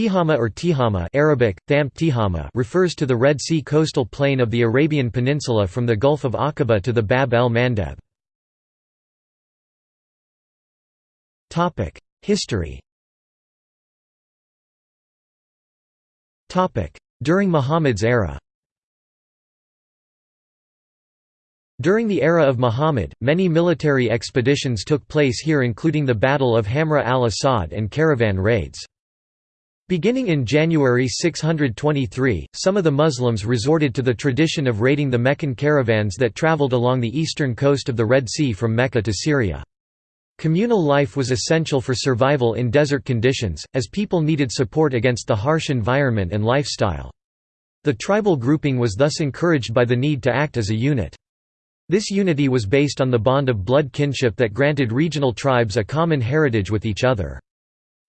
Tihama or Tihama Arabic, Tham Tihama refers to the Red Sea coastal plain of the Arabian Peninsula from the Gulf of Aqaba to the Bab el-Mandeb. History During Muhammad's era During the era of Muhammad, many military expeditions took place here including the Battle of Hamra al-Assad and caravan raids. Beginning in January 623, some of the Muslims resorted to the tradition of raiding the Meccan caravans that traveled along the eastern coast of the Red Sea from Mecca to Syria. Communal life was essential for survival in desert conditions, as people needed support against the harsh environment and lifestyle. The tribal grouping was thus encouraged by the need to act as a unit. This unity was based on the bond of blood kinship that granted regional tribes a common heritage with each other.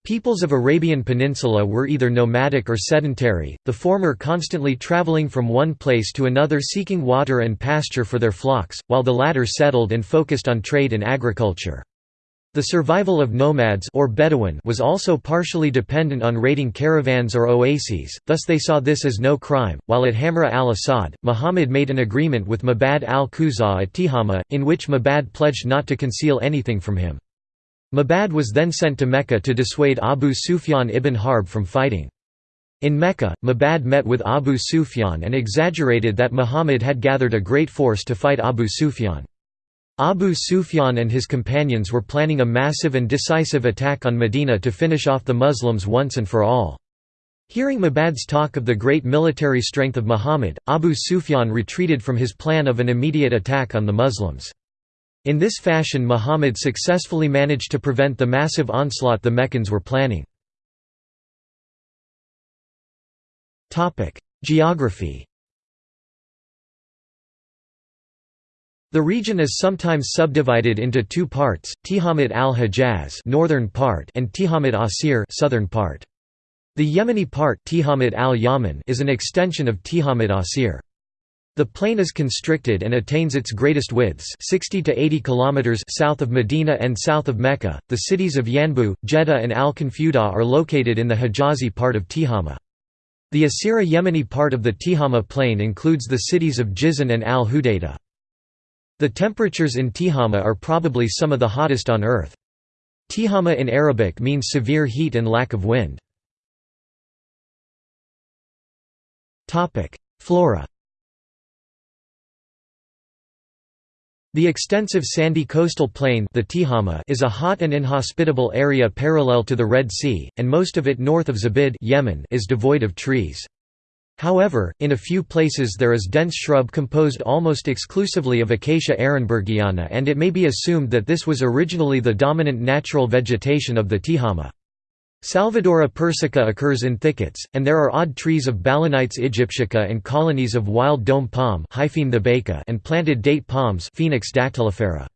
Peoples of Arabian Peninsula were either nomadic or sedentary, the former constantly traveling from one place to another seeking water and pasture for their flocks, while the latter settled and focused on trade and agriculture. The survival of nomads or Bedouin was also partially dependent on raiding caravans or oases, thus they saw this as no crime. While at Hamra al-Assad, Muhammad made an agreement with Mabad al-Khuzaa at Tihama, in which Mabad pledged not to conceal anything from him. Mabad was then sent to Mecca to dissuade Abu Sufyan ibn Harb from fighting. In Mecca, Mabad met with Abu Sufyan and exaggerated that Muhammad had gathered a great force to fight Abu Sufyan. Abu Sufyan and his companions were planning a massive and decisive attack on Medina to finish off the Muslims once and for all. Hearing Mabad's talk of the great military strength of Muhammad, Abu Sufyan retreated from his plan of an immediate attack on the Muslims. In this fashion Muhammad successfully managed to prevent the massive onslaught the Meccans were planning. Geography The region is sometimes subdivided into two parts, Tihamit al-Hijaz northern part and Tihamit Asir southern part. The Yemeni part al is an extension of Tihamit Asir. The plain is constricted and attains its greatest widths 60 to 80 kilometers south of Medina and south of Mecca. The cities of Yanbu, Jeddah and Al-Khnfuda are located in the Hijazi part of Tihama. The Asira Yemeni part of the Tihama plain includes the cities of Jizan and Al-Hudaydah. The temperatures in Tihama are probably some of the hottest on earth. Tihama in Arabic means severe heat and lack of wind. Flora The extensive sandy coastal plain the Tihama is a hot and inhospitable area parallel to the Red Sea, and most of it north of Zabid Yemen is devoid of trees. However, in a few places there is dense shrub composed almost exclusively of Acacia ehrenbergiana and it may be assumed that this was originally the dominant natural vegetation of the Tihama. Salvadora persica occurs in thickets, and there are odd trees of Balanites aegyptiaca and colonies of wild doum palm and planted date palms Phoenix dactylifera.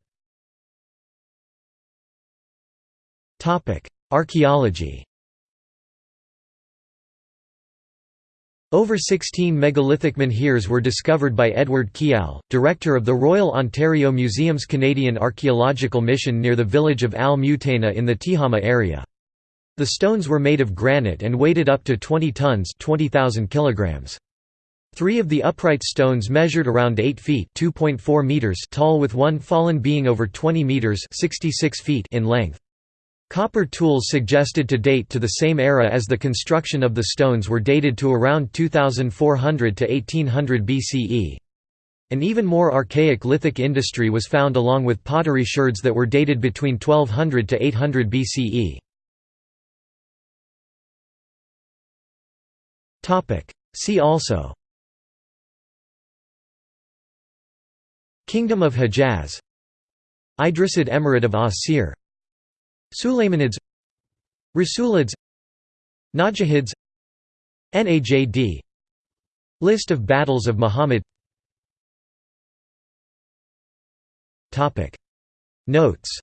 Archaeology Over 16 megalithic menhirs were discovered by Edward Keall, director of the Royal Ontario Museum's Canadian Archaeological Mission near the village of Al-Mutayna in the Tihama area. The stones were made of granite and weighted up to 20 tons 20,000 kilograms. Three of the upright stones measured around 8 feet meters tall with one fallen being over 20 meters 66 feet in length. Copper tools suggested to date to the same era as the construction of the stones were dated to around 2400 to 1800 BCE. An even more archaic lithic industry was found along with pottery sherds that were dated between 1200 to 800 BCE. See also. Kingdom of Hejaz. Idrisid Emirate of Asir Sulaymanids Rasulids. Najahids. Najd List of battles of Muhammad. Notes